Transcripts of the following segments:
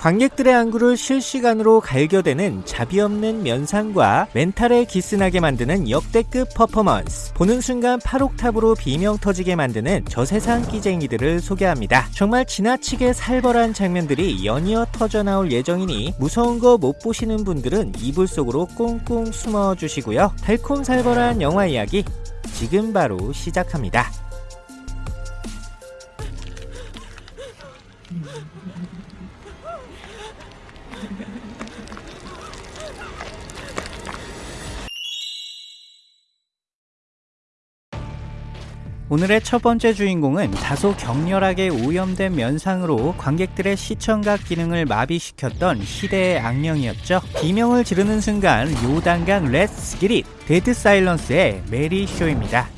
관객들의 안구를 실시간으로 갈겨대는 자비 없는 면상과 멘탈에 기스나게 만드는 역대급 퍼포먼스. 보는 순간 8옥탑으로 비명 터지게 만드는 저세상 끼쟁이들을 소개합니다. 정말 지나치게 살벌한 장면들이 연이어 터져 나올 예정이니 무서운 거 못 보시는 분들은 이불 속으로 꽁꽁 숨어 주시고요. 달콤 살벌한 영화 이야기 지금 바로 시작합니다. 오늘의 첫 번째 주인공은 다소 격렬하게 오염된 면상으로 관객들의 시청각 기능을 마비시켰던 시대의 악령이었죠. 비명을 지르는 순간 요단강 let's get it Dead Silence의 메리 쇼입니다.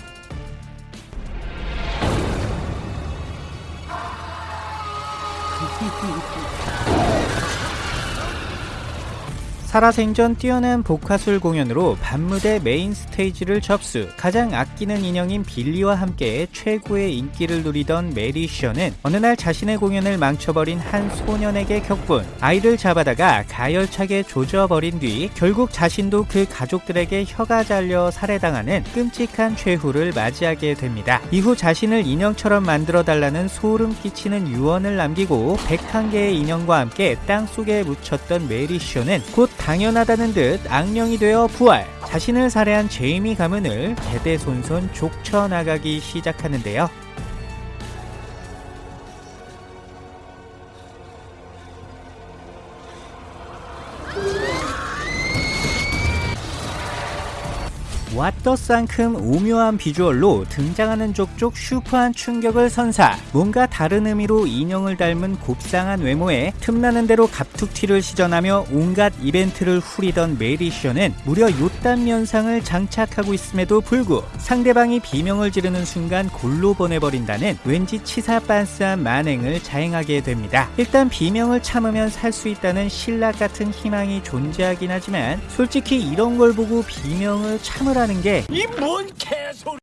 살아생전 뛰어난 복화술 공연으로 밤무대 main stage를 접수 가장 아끼는 인형인 빌리와 함께 최고의 인기를 누리던 메리 쇼는 어느 날 자신의 공연을 망쳐버린 한 소년에게 격분 아이를 잡아다가 가열차게 조져버린 뒤 결국 자신도 그 가족들에게 혀가 잘려 살해당하는 끔찍한 최후를 맞이하게 됩니다. 이후 자신을 인형처럼 만들어달라는 소름 끼치는 유언을 남기고 101개의 인형과 함께 땅속에 묻혔던 메리 셔는 곧 당연하다는 듯 악령이 되어 부활. 자신을 살해한 제이미 가문을 대대손손 족쳐나가기 시작하는데요 왓더쌍큼 오묘한 비주얼로 등장하는 족족 슈퍼한 충격을 선사. 뭔가 다른 의미로 인형을 닮은 곱상한 외모에 틈나는 대로 갑툭튀를 시전하며 온갖 이벤트를 후리던 메리쇼는 무려 요딴 면상을 장착하고 있음에도 불구 상대방이 비명을 지르는 순간 골로 보내버린다는 왠지 치사빤스한 만행을 자행하게 됩니다. 일단 비명을 참으면 살 수 있다는 신락 같은 희망이 존재하긴 하지만 솔직히 이런 걸 보고 비명을 참으라 한다는 게 이 뭔 개소리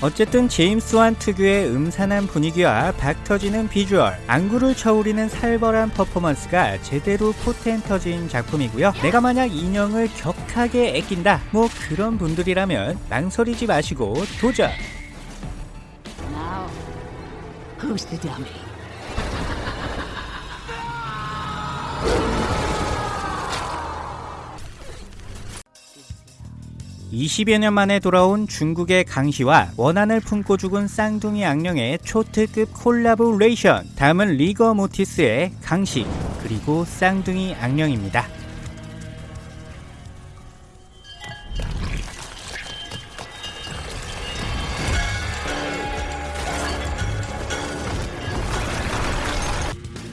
어쨌든 제임스 완 특유의 음산한 분위기와 박 터지는 비주얼, 안구를 쳐우리는 살벌한 퍼포먼스가 제대로 포텐 터진 작품이고요. 내가 만약 인형을 격하게 애낀다, 뭐 그런 분들이라면 망설이지 마시고 도전! Now, who's the dummy? 20여 년 만에 돌아온 중국의 강시와 원한을 품고 죽은 쌍둥이 악령의 초특급 콜라보레이션 다음은 Rigor Mortis의 강시 그리고 쌍둥이 악령입니다.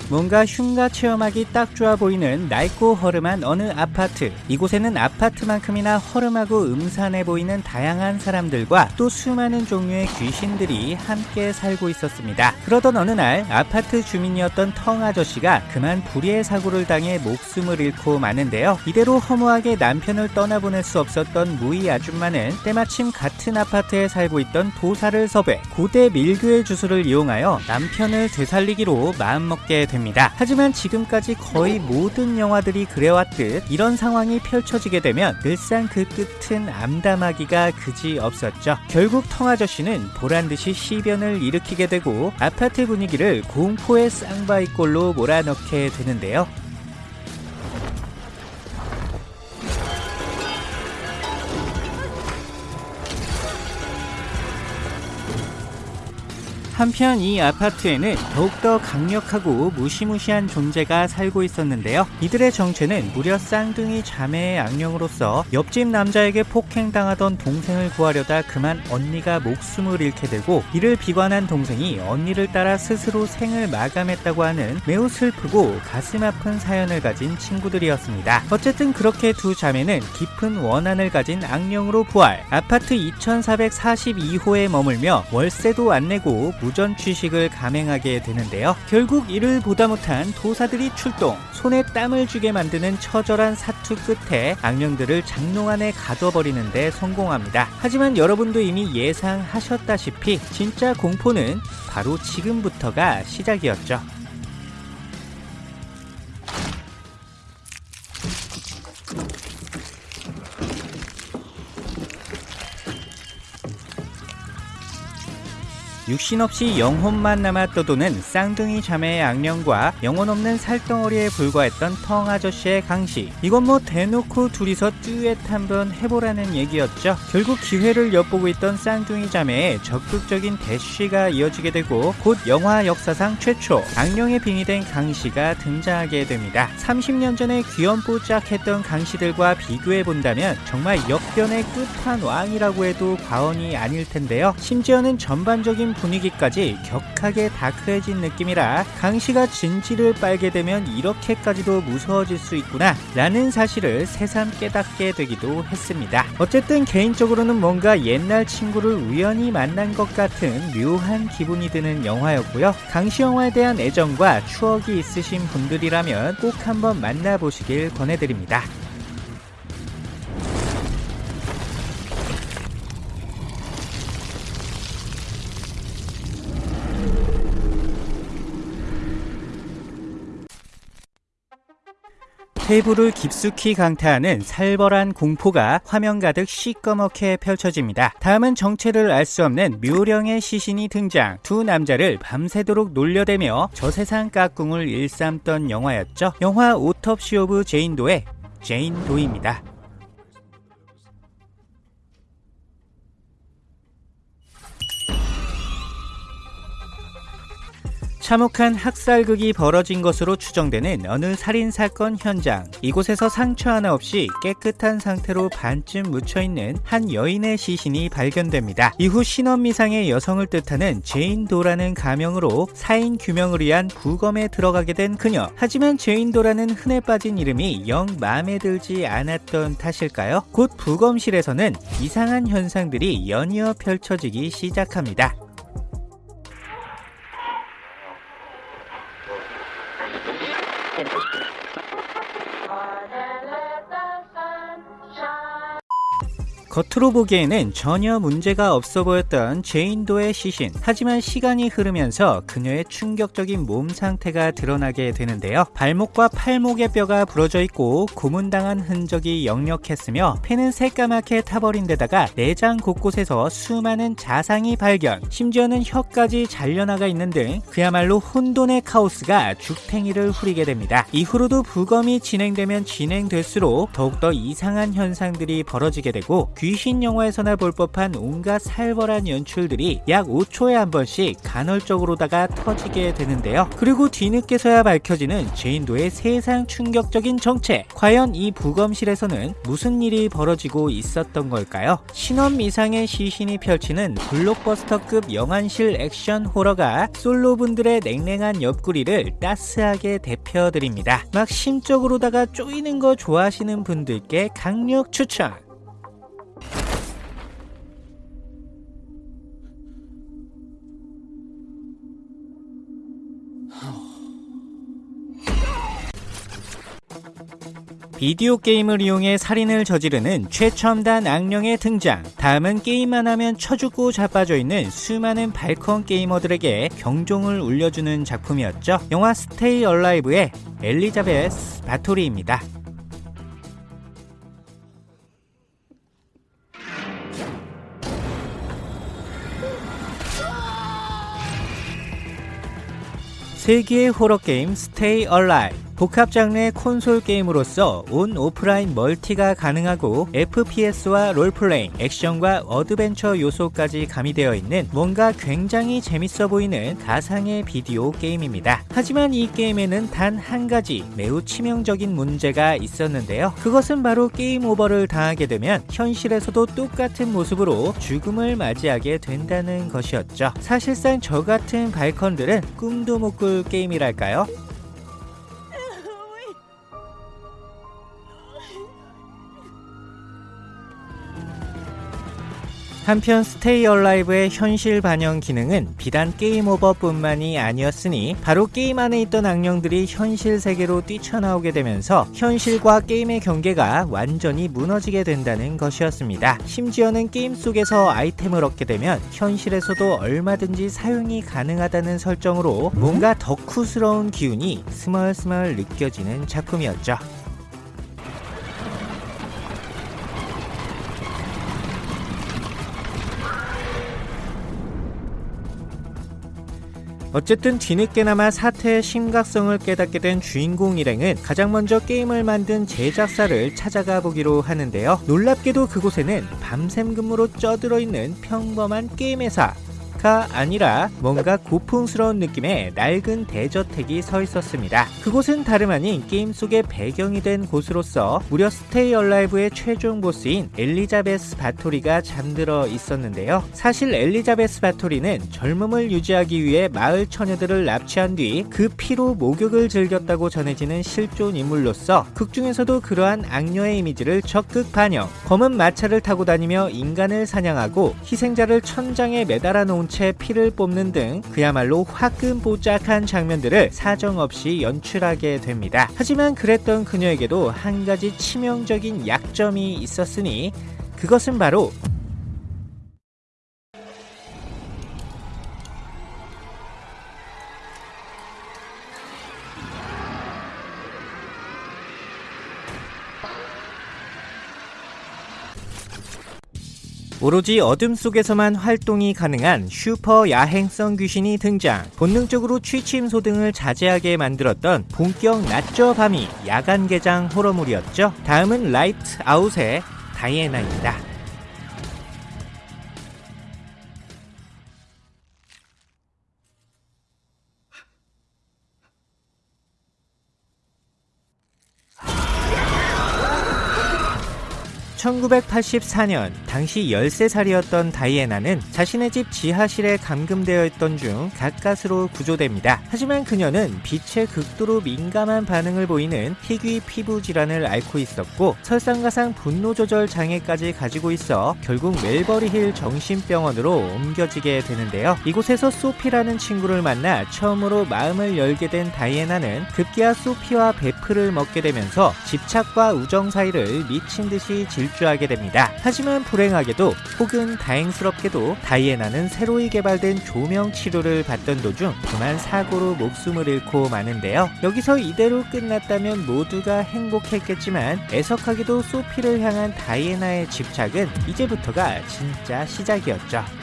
뭔가 흉가 체험하기 딱 좋아 보이는 낡고 허름한 어느 아파트. 이곳에는 아파트만큼이나 허름하고 음산해 보이는 다양한 사람들과 또 수많은 종류의 귀신들이 함께 살고 있었습니다. 그러던 어느 날 아파트 주민이었던 텅 아저씨가 그만 불의의 사고를 당해 목숨을 잃고 마는데요. 이대로 허무하게 남편을 떠나보낼 수 없었던 무이 아줌마는 때마침 같은 아파트에 살고 있던 도사를 섭외 고대 밀교의 주술을 이용하여 남편을 되살리기로 마음먹게 됩니다 됩니다. 하지만 지금까지 거의 모든 영화들이 그래왔듯 이런 상황이 펼쳐지게 되면 늘상 그 끝은 암담하기가 그지 없었죠. 결국 텅아저씨는 보란듯이 시변을 일으키게 되고 아파트 분위기를 공포의 쌍바이꼴로 몰아넣게 되는데요. 한편 이 아파트에는 더욱더 강력하고 무시무시한 존재가 살고 있었는데요. 이들의 정체는 무려 쌍둥이 자매의 악령으로서 옆집 남자에게 폭행당하던 동생을 구하려다 그만 언니가 목숨을 잃게 되고 이를 비관한 동생이 언니를 따라 스스로 생을 마감했다고 하는 매우 슬프고 가슴 아픈 사연을 가진 친구들이었습니다. 어쨌든 그렇게 두 자매는 깊은 원한을 가진 악령으로 부활 아파트 2442호에 머물며 월세도 안 내고 무전 취식을 감행하게 되는데요. 결국 이를 보다 못한 도사들이 출동, 손에 땀을 쥐게 만드는 처절한 사투 끝에 악령들을 장롱 안에 가둬버리는데 성공합니다. 하지만 여러분도 이미 예상하셨다시피 진짜 공포는 바로 지금부터가 시작이었죠. 육신 없이 영혼만 남아 떠도는 쌍둥이 자매의 악령과 영혼 없는 살덩어리에 불과했던 텅 아저씨의 강시. 이건 뭐 대놓고 둘이서 듀엣 한번 해보라는 얘기였죠. 결국 기회를 엿보고 있던 쌍둥이 자매의 적극적인 대쉬가 이어지게 되고 곧 영화 역사상 최초 악령의 빙의된 강시가 등장하게 됩니다. 30년 전에 귀염뽀짝했던 강시들과 비교해 본다면 정말 역변의 끝판왕이라고 해도 과언이 아닐 텐데요. 심지어는 전반적인 분위기까지 격하게 다크해진 느낌이라 강시가 진지를 빨게 되면 이렇게까지도 무서워질 수 있구나 라는 사실을 새삼 깨닫게 되기도 했습니다. 어쨌든 개인적으로는 뭔가 옛날 친구를 우연히 만난 것 같은 묘한 기분이 드는 영화였고요. 강시 영화에 대한 애정과 추억이 있으신 분들이라면 꼭 한번 만나보시길 권해드립니다. 폐부를 깊숙이 강타하는 살벌한 공포가 화면 가득 시꺼멓게 펼쳐집니다. 다음은 정체를 알 수 없는 묘령의 시신이 등장. 두 남자를 밤새도록 놀려대며 저세상 까꿍을 일삼던 영화였죠. 영화 Autopsy of Jane Doe의 제인 도입니다. 참혹한 학살극이 벌어진 것으로 추정되는 어느 살인사건 현장. 이곳에서 상처 하나 없이 깨끗한 상태로 반쯤 묻혀있는 한 여인의 시신이 발견됩니다. 이후 신원미상의 여성을 뜻하는 제인도라는 가명으로 사인 규명을 위한 부검에 들어가게 된 그녀. 하지만 제인도라는 흔해 빠진 이름이 영 마음에 들지 않았던 탓일까요? 곧 부검실에서는 이상한 현상들이 연이어 펼쳐지기 시작합니다. 겉으로 보기에는 전혀 문제가 없어 보였던 제인도의 시신. 하지만 시간이 흐르면서 그녀의 충격적인 몸 상태가 드러나게 되는데요. 발목과 팔목의 뼈가 부러져 있고 고문당한 흔적이 역력했으며 폐는 새까맣게 타버린 데다가 내장 곳곳에서 수많은 자상이 발견. 심지어는 혀까지 잘려나가 있는 등 그야말로 혼돈의 카오스가 죽탱이를 후리게 됩니다. 이후로도 부검이 진행되면 진행될수록 더욱더 이상한 현상들이 벌어지게 되고 귀신 영화에서나 볼 법한 온갖 살벌한 연출들이 약 5초에 한 번씩 간헐적으로다가 터지게 되는데요. 그리고 뒤늦게서야 밝혀지는 제인도의 세상 충격적인 정체. 과연 이 부검실에서는 무슨 일이 벌어지고 있었던 걸까요? 신원 이상의 시신이 펼치는 블록버스터급 영안실 액션 호러가 솔로분들의 냉랭한 옆구리를 따스하게 대표드립니다. 막 심적으로다가 쪼이는 거 좋아하시는 분들께 강력 추천! 비디오 게임을 이용해 살인을 저지르는 최첨단 악령의 등장. 다음은 게임만 하면 쳐죽고 자빠져 있는 수많은 발컨 게이머들에게 경종을 울려주는 작품이었죠. 영화 스테이 얼라이브의 엘리자베스 바토리입니다. 세계의 호러 게임 Stay Alive 복합 장르의 콘솔 게임으로서 온 오프라인 멀티가 가능하고 FPS와 role-playing, 액션과 어드벤처 요소까지 가미되어 있는 뭔가 굉장히 재밌어 보이는 가상의 비디오 게임입니다. 하지만 이 게임에는 단 한 가지 매우 치명적인 문제가 있었는데요. 그것은 바로 게임 오버를 당하게 되면 현실에서도 똑같은 모습으로 죽음을 맞이하게 된다는 것이었죠. 사실상 저 같은 발컨들은 꿈도 못 꿀 게임이랄까요? 한편 Stay Alive의 현실 반영 기능은 비단 게임 오버뿐만이 아니었으니 바로 게임 안에 있던 악령들이 현실 세계로 뛰쳐나오게 되면서 현실과 게임의 경계가 완전히 무너지게 된다는 것이었습니다. 심지어는 게임 속에서 아이템을 얻게 되면 현실에서도 얼마든지 사용이 가능하다는 설정으로 뭔가 덕후스러운 기운이 스멀스멀 느껴지는 작품이었죠. 어쨌든 뒤늦게나마 사태의 심각성을 깨닫게 된 주인공 일행은 가장 먼저 게임을 만든 제작사를 찾아가 보기로 하는데요. 놀랍게도 그곳에는 밤샘 근무로 쪄들어 있는 평범한 게임 회사 가 아니라 뭔가 고풍스러운 느낌의 낡은 대저택이 서 있었습니다. 그곳은 다름 아닌 게임 속의 배경이 된 곳으로서 무려 스테이 얼라이브의 최종 보스인 엘리자베스 바토리가 잠들어 있었는데요. 사실 엘리자베스 바토리는 젊음을 유지하기 위해 마을 처녀들을 납치한 뒤 그 피로 목욕을 즐겼다고 전해지는 실존 인물로서 극중에서도 그러한 악녀의 이미지를 적극 반영 검은 마차를 타고 다니며 인간을 사냥하고 희생자를 천장에 매달아 놓은 채 피를 뽑는 등 그야말로 화끈보짝한 장면들을 사정없이 연출하게 됩니다. 하지만 그랬던 그녀에게도 한 가지 치명적인 약점이 있었으니 그것은 바로 오로지 어둠 속에서만 활동이 가능한 슈퍼 야행성 귀신이 등장. 본능적으로 취침 소 등을 자제하게 만들었던 본격 낮저 밤이 야간 개장 호러물이었죠. 다음은 라이트 아웃의 다이애나입니다 (1984년) 당시 13살이었던 다이애나는 자신의 집 지하실에 감금되어 있던 중 가까스로 구조됩니다. 하지만 그녀는 빛에 극도로 민감한 반응을 보이는 희귀 피부 질환을 앓고 있었고 설상가상 분노 조절 장애까지 가지고 있어 결국 멜버리 힐 정신병원으로 옮겨지게 되는데요. 이곳에서 소피라는 친구를 만나 처음으로 마음을 열게 된 다이애나는 급기야 소피와 베프를 먹게 되면서 집착과 우정 사이를 미친 듯이 질 주하게 됩니다. 하지만 불행하게도 혹은 다행스럽게도 다이애나는 새로이 개발된 조명 치료를 받던 도중 그만 사고로 목숨을 잃고 마는데요. 여기서 이대로 끝났다면 모두가 행복했겠지만 애석하게도 소피를 향한 다이애나의 집착은 이제부터가 진짜 시작이었죠.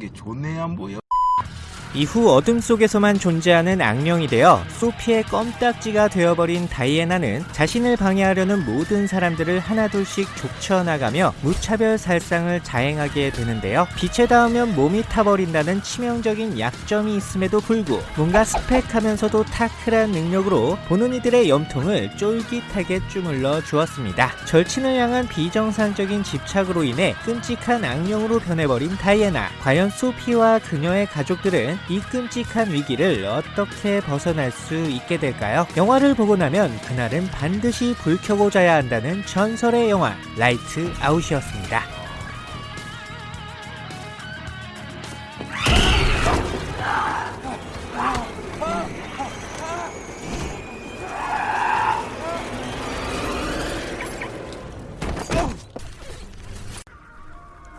게 좋네 안 보여. 이후 어둠 속에서만 존재하는 악령이 되어 소피의 껌딱지가 되어버린 다이애나는 자신을 방해하려는 모든 사람들을 하나둘씩 족쳐나가며 무차별 살상을 자행하게 되는데요. 빛에 닿으면 몸이 타버린다는 치명적인 약점이 있음에도 불구 뭔가 스펙하면서도 타클한 능력으로 보는 이들의 염통을 쫄깃하게 주물러 주었습니다. 절친을 향한 비정상적인 집착으로 인해 끔찍한 악령으로 변해버린 다이애나. 과연 소피와 그녀의 가족들은 이 끔찍한 위기를 어떻게 벗어날 수 있게 될까요? 영화를 보고 나면 그날은 반드시 불 켜고 자야 한다는 전설의 영화 라이트 아웃이었습니다.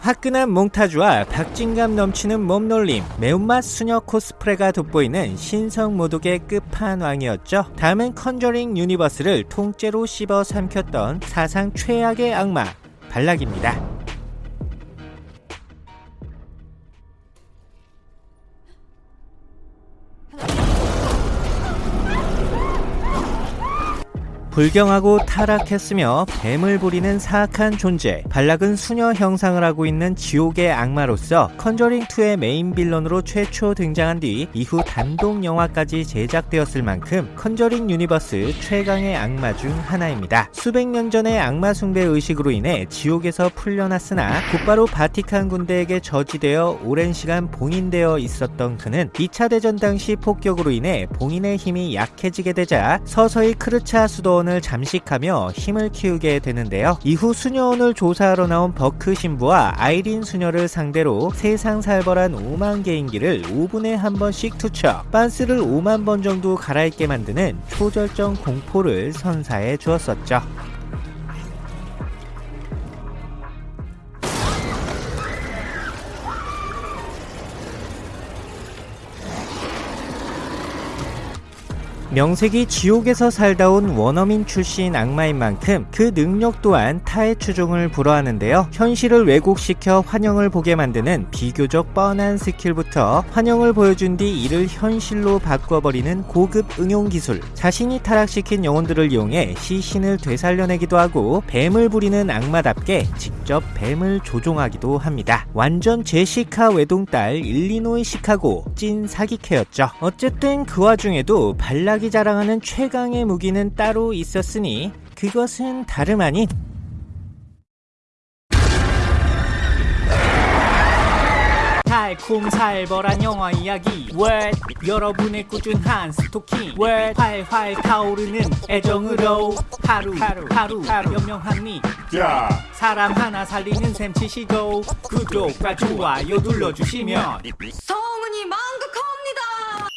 화끈한 몽타주와 박진감 넘치는 몸놀림, 매운맛 수녀 코스프레가 돋보이는 신성 모독의 끝판왕이었죠. 다음은 컨저링 유니버스를 통째로 씹어 삼켰던 사상 최악의 악마, 발락입니다. 불경하고 타락했으며 뱀을 부리는 사악한 존재 발락은 수녀 형상을 하고 있는 지옥의 악마로서 컨저링2의 main villain으로 최초 등장한 뒤 이후 단독 영화까지 제작되었을 만큼 컨저링 유니버스 최강의 악마 중 하나입니다. 수백 년 전의 악마 숭배 의식으로 인해 지옥에서 풀려났으나 곧바로 바티칸 군대에게 저지되어 오랜 시간 봉인되어 있었던 그는 2차 대전 당시 폭격으로 인해 봉인의 힘이 약해지게 되자 서서히 크르차 수도 수녀원을 잠식하며 힘을 키우게 되는데요. 이후 수녀원을 조사하러 나온 버크 신부와 아이린 수녀를 상대로 세상 살벌한 5만 개인기를 5분에 한 번씩 투척, 빤스를 5만 번 정도 갈아입게 만드는 초절정 공포를 선사해 주었었죠. 명색이 지옥에서 살다 온 원어민 출신 악마인 만큼 그 능력 또한 타의 추종을 불허하는데요. 현실을 왜곡시켜 환영을 보게 만드는 비교적 뻔한 skill부터 환영을 보여준 뒤 이를 현실로 바꿔버리는 고급 응용 기술. 자신이 타락시킨 영혼들을 이용해 시신을 되살려내기도 하고 뱀을 부리는 악마답게 직접 뱀을 조종하기도 합니다. 완전 제시카 외동딸 일리노이 시카고 찐 사기캐였죠. 어쨌든 그 와중에도 발락 이 자랑하는 최강의 무기는 따로 있었으니 그것은 다름 아닌 달콤살벌한 영화 이야기. 왜 여러분의 꾸준한 스토킹. 왜 활활 타오르는 애정으로. 하루 하루 하루, 하루. 야, 사람 하나 살리는 셈 치시고 구독과 좋아요 눌러주시면. 성은이 망극하면